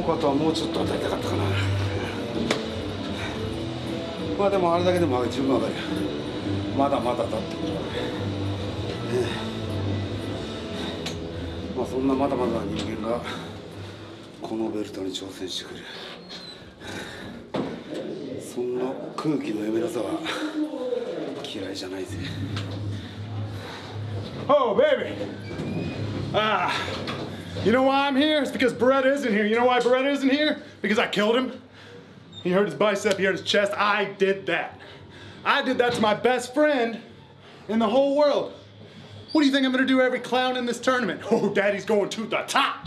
岡とはもうちょっと当たりたかったかな。まあでもあれだけでも十分わかるよ。まだまだだってことはね。まあそんなまだまだ人間がこのベルトに挑戦してくる。そんな空気の読めなさは嫌いじゃないぜ。Oh, baby. Ah. You know why I'm here? It's because Beretta isn't here. You know why Beretta isn't here? Because I killed him. He hurt his bicep, he hurt his chest. I did that. I did that to my best friend in the whole world. What do you think I'm gonna do every clown in this tournament? Oh, daddy's going to the top.